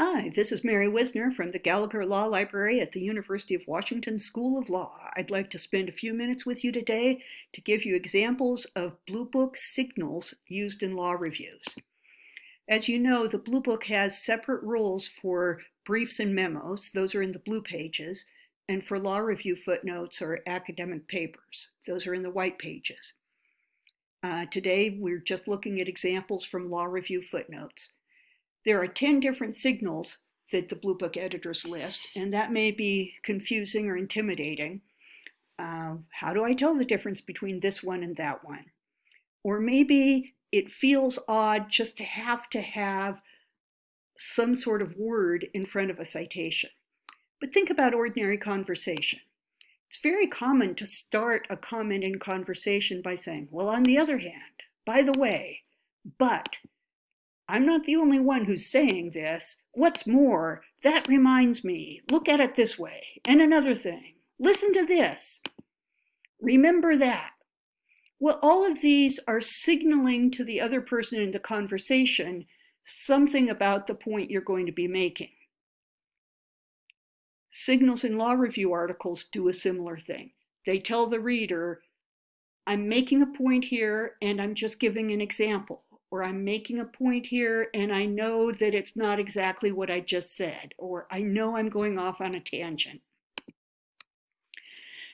Hi, this is Mary Whisner from the Gallagher Law Library at the University of Washington School of Law. I'd like to spend a few minutes with you today to give you examples of Blue Book signals used in law reviews. As you know, the Blue Book has separate rules for briefs and memos, those are in the blue pages, and for law review footnotes or academic papers, those are in the white pages. Uh, today, we're just looking at examples from law review footnotes. There are 10 different signals that the Blue Book editors list, and that may be confusing or intimidating. Uh, how do I tell the difference between this one and that one? Or maybe it feels odd just to have to have some sort of word in front of a citation. But think about ordinary conversation. It's very common to start a comment in conversation by saying, well, on the other hand, by the way, but, I'm not the only one who's saying this. What's more, that reminds me, look at it this way. And another thing, listen to this. Remember that. Well, all of these are signaling to the other person in the conversation something about the point you're going to be making. Signals in law review articles do a similar thing. They tell the reader, I'm making a point here and I'm just giving an example or I'm making a point here and I know that it's not exactly what I just said, or I know I'm going off on a tangent.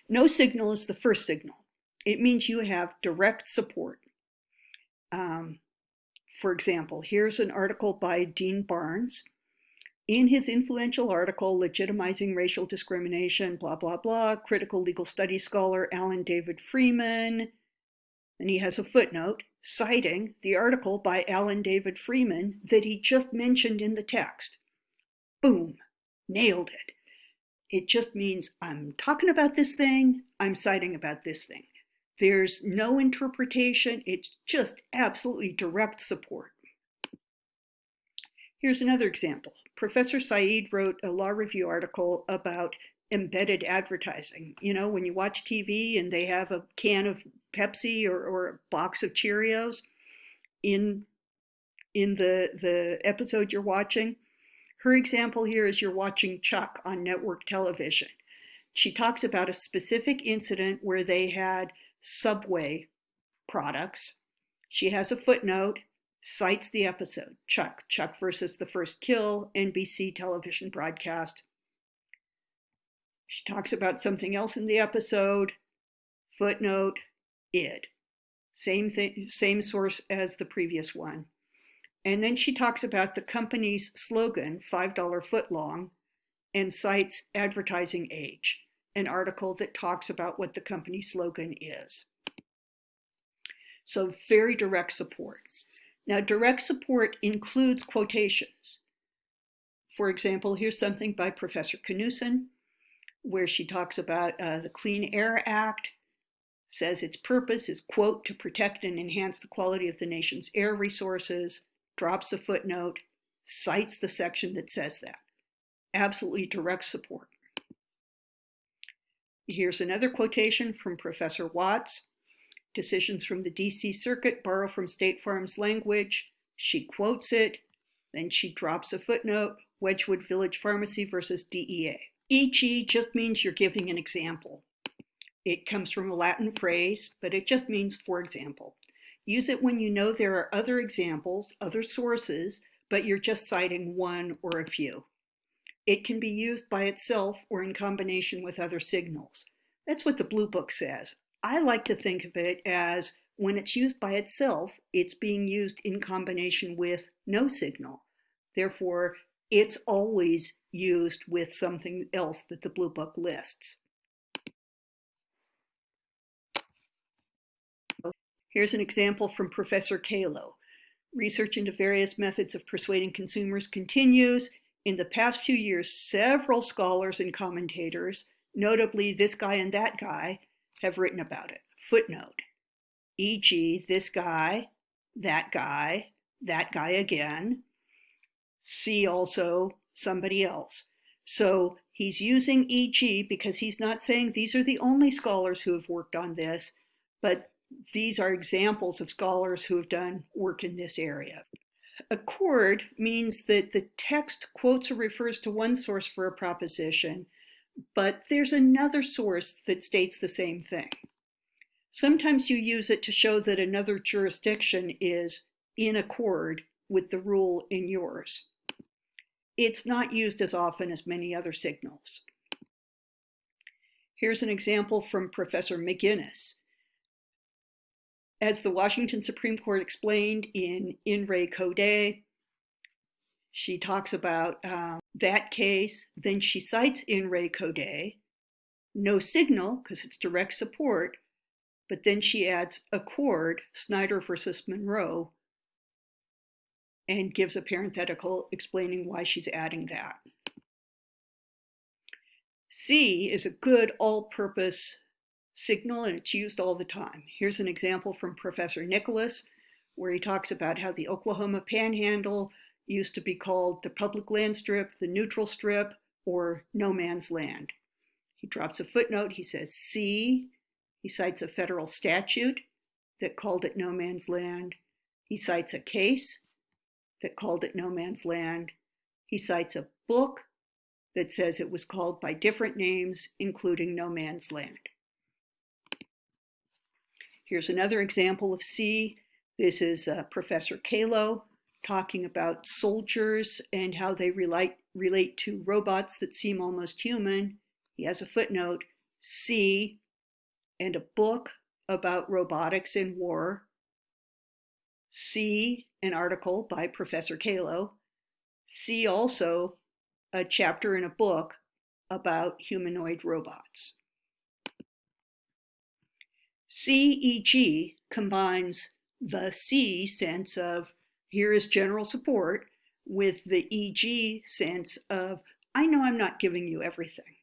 No signal is the first signal. It means you have direct support. Um, for example, here's an article by Dean Barnes. In his influential article, Legitimizing Racial Discrimination, blah, blah, blah, critical legal studies scholar Alan David Freeman, and he has a footnote, citing the article by Alan David Freeman that he just mentioned in the text. Boom, nailed it. It just means I'm talking about this thing, I'm citing about this thing. There's no interpretation, it's just absolutely direct support. Here's another example. Professor Said wrote a law review article about embedded advertising. You know, when you watch TV and they have a can of Pepsi or, or a box of Cheerios in in the the episode you're watching. Her example here is you're watching Chuck on network television. She talks about a specific incident where they had Subway products. She has a footnote, cites the episode, Chuck, Chuck versus the First Kill, NBC television broadcast, she talks about something else in the episode, footnote, id. Same thing, same source as the previous one. And then she talks about the company's slogan, $5 footlong, and cites Advertising Age, an article that talks about what the company slogan is. So very direct support. Now, direct support includes quotations. For example, here's something by Professor Knudsen where she talks about uh, the Clean Air Act, says its purpose is, quote, to protect and enhance the quality of the nation's air resources, drops a footnote, cites the section that says that. Absolutely direct support. Here's another quotation from Professor Watts. Decisions from the DC Circuit borrow from State Farm's language. She quotes it, then she drops a footnote, Wedgewood Village Pharmacy versus DEA. E.g. just means you're giving an example. It comes from a Latin phrase, but it just means for example. Use it when you know there are other examples, other sources, but you're just citing one or a few. It can be used by itself or in combination with other signals. That's what the Blue Book says. I like to think of it as when it's used by itself, it's being used in combination with no signal. Therefore, it's always used with something else that the Blue Book lists. Here's an example from Professor Calo. Research into various methods of persuading consumers continues. In the past few years, several scholars and commentators, notably this guy and that guy, have written about it. Footnote, e.g. this guy, that guy, that guy again, see also somebody else. So he's using EG because he's not saying these are the only scholars who have worked on this, but these are examples of scholars who have done work in this area. Accord means that the text quotes or refers to one source for a proposition, but there's another source that states the same thing. Sometimes you use it to show that another jurisdiction is in accord with the rule in yours. It's not used as often as many other signals. Here's an example from Professor McGinnis. As the Washington Supreme Court explained in In Re Code, she talks about um, that case, then she cites In Re Code, no signal, because it's direct support, but then she adds a accord, Snyder versus Munro, and gives a parenthetical explaining why she's adding that. See is a good all-purpose signal and it's used all the time. Here's an example from Professor Nicholas where he talks about how the Oklahoma Panhandle used to be called the public land strip, the neutral strip, or no man's land. He drops a footnote, he says see, he cites a federal statute that called it no man's land. He cites a case that called it no man's land. He cites a book that says it was called by different names, including no man's land. Here's another example of see. This is uh, Professor Calo talking about soldiers and how they relate, relate to robots that seem almost human. He has a footnote, see, and a book about robotics in war. See, an article by Professor Calo. See also a chapter in a book about humanoid robots. CEG combines the see sense of here is general support with the EG sense of I know I'm not giving you everything.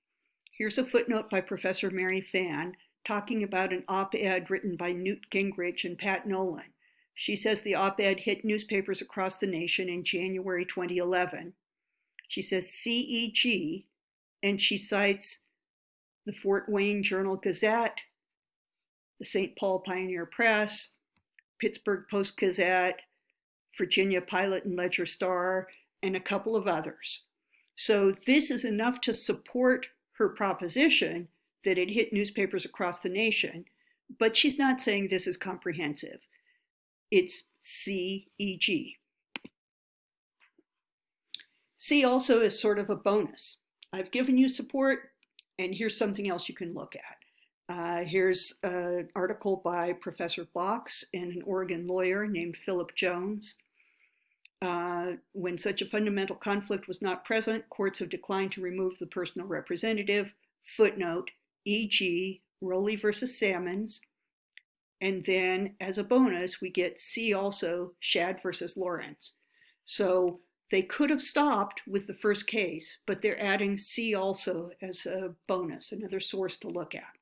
Here's a footnote by Professor Mary Fan talking about an op-ed written by Newt Gingrich and Pat Nolan. She says the op-ed hit newspapers across the nation in January 2011. She says CEG, and she cites the Fort Wayne Journal Gazette, the St. Paul Pioneer Press, Pittsburgh Post Gazette, Virginia Pilot and Ledger Star, and a couple of others. So this is enough to support her proposition that it hit newspapers across the nation, but she's not saying this is comprehensive. It's CEG. See also is sort of a bonus. I've given you support, and here's something else you can look at. Uh, here's an article by Professor Box and an Oregon lawyer named Philip Jones. Uh, when such a fundamental conflict was not present, courts have declined to remove the personal representative. Footnote, e.g. Rowley versus Sammons. And then as a bonus, we get see also, Shad versus Lawrence. So they could have stopped with the first case, but they're adding see also as a bonus, another source to look at.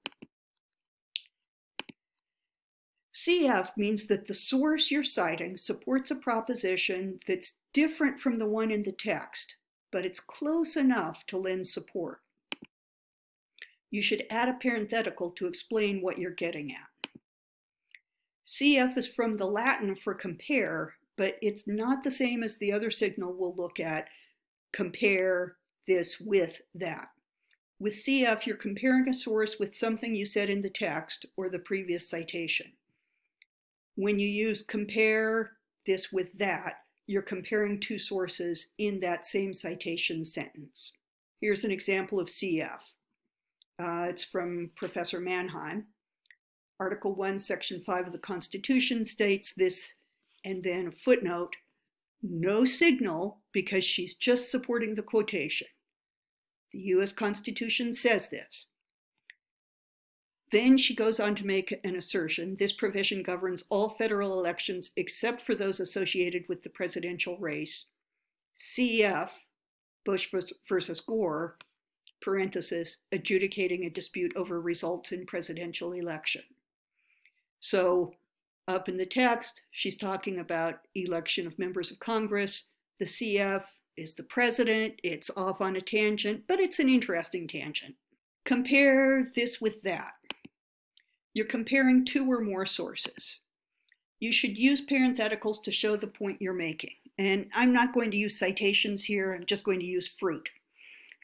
CF means that the source you're citing supports a proposition that's different from the one in the text, but it's close enough to lend support. You should add a parenthetical to explain what you're getting at. CF is from the Latin for compare, but it's not the same as the other signal we'll look at, compare this with that. With CF, you're comparing a source with something you said in the text or the previous citation. When you use compare this with that, you're comparing two sources in that same citation sentence. Here's an example of CF. Uh, it's from Professor Manheim. Article 1, Section 5 of the Constitution states this, and then a footnote, no signal because she's just supporting the quotation. The U.S. Constitution says this. Then she goes on to make an assertion. This provision governs all federal elections except for those associated with the presidential race. CF, Bush versus Gore, parenthesis, adjudicating a dispute over results in presidential election. So up in the text, she's talking about election of members of Congress. The CF is the president. It's off on a tangent, but it's an interesting tangent. Compare this with that. You're comparing two or more sources. You should use parentheticals to show the point you're making. And I'm not going to use citations here, I'm just going to use fruit.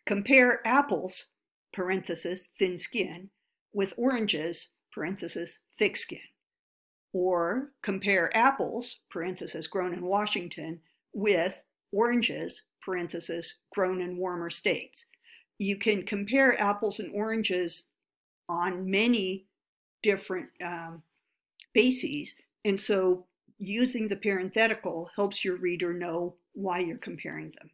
Compare apples, parenthesis, thin skin, with oranges, parenthesis, thick skin. Or compare apples, parenthesis, grown in Washington, with oranges, parenthesis, grown in warmer states. You can compare apples and oranges on many different um, bases. And so using the parenthetical helps your reader know why you're comparing them.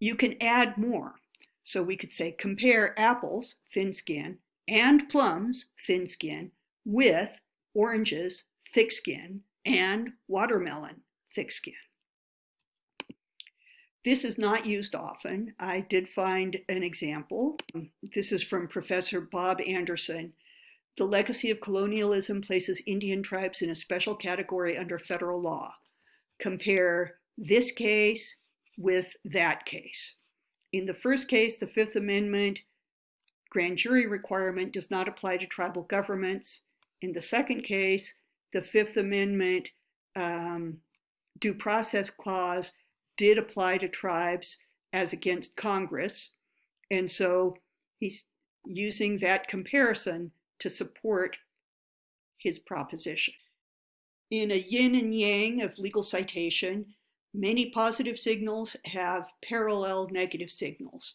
You can add more. So we could say compare apples, thin skin, and plums, thin skin, with oranges, thick skin, and watermelon, thick skin. This is not used often. I did find an example. This is from Professor Bob Anderson. The legacy of colonialism places Indian tribes in a special category under federal law. Compare this case with that case. In the first case, the Fifth Amendment grand jury requirement does not apply to tribal governments. In the second case, the Fifth Amendment um, due process clause did apply to tribes as against Congress. And so he's using that comparison to support his proposition. In a yin and yang of legal citation, many positive signals have parallel negative signals.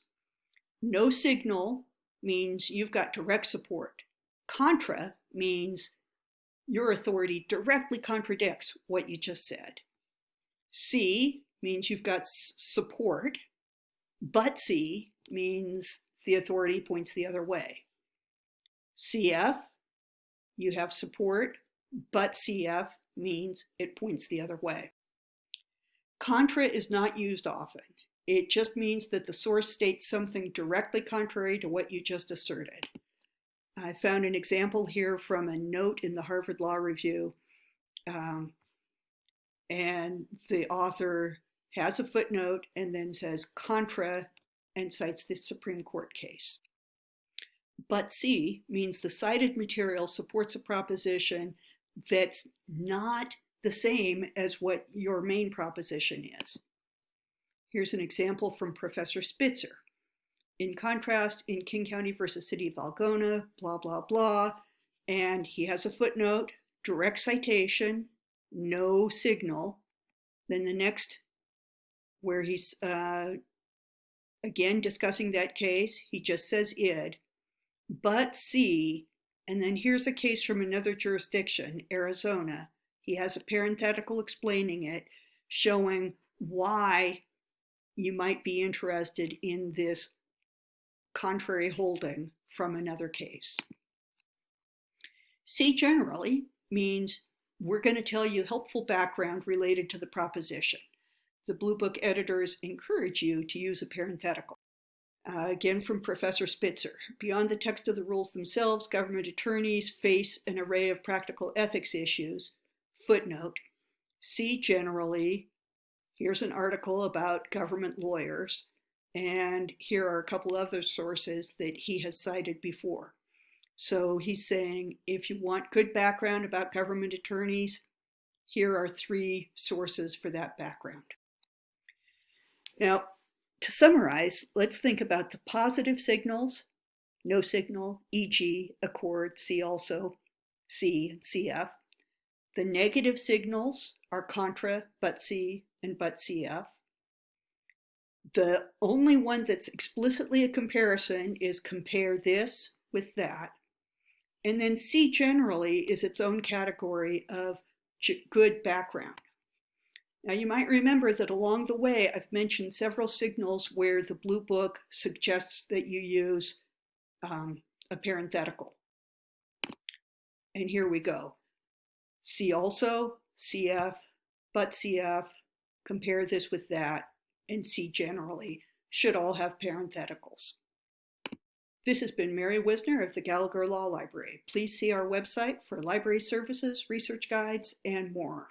No signal means you've got direct support. Contra means your authority directly contradicts what you just said. See means you've got support, but see means the authority points the other way. CF, you have support, but CF means it points the other way. Contra is not used often. It just means that the source states something directly contrary to what you just asserted. I found an example here from a note in the Harvard Law Review. Um, and the author has a footnote and then says contra and cites the Supreme Court case. But see means the cited material supports a proposition that's not the same as what your main proposition is. Here's an example from Professor Spitzer. In contrast, in King County versus City of Algona, blah, blah, blah, and he has a footnote, direct citation, no signal. Then the next where he's uh, again discussing that case. He just says id, but see, and then here's a case from another jurisdiction, Arizona. He has a parenthetical explaining it, showing why you might be interested in this contrary holding from another case. See generally means we're going to tell you helpful background related to the proposition the Blue Book editors encourage you to use a parenthetical. Uh, again from Professor Spitzer, beyond the text of the rules themselves, government attorneys face an array of practical ethics issues. Footnote, see generally, here's an article about government lawyers, and here are a couple other sources that he has cited before. So he's saying, if you want good background about government attorneys, here are three sources for that background. Now, to summarize, let's think about the positive signals, no signal, e.g. accord, see also, see and CF. The negative signals are contra, but see, and but CF. The only one that's explicitly a comparison is compare this with that. And then see generally is its own category of good background. Now you might remember that along the way I've mentioned several signals where the Blue Book suggests that you use um, a parenthetical. And here we go. See also, CF, but CF, compare this with that, and see generally should all have parentheticals. This has been Mary Whisner of the Gallagher Law Library. Please see our website for library services, research guides, and more.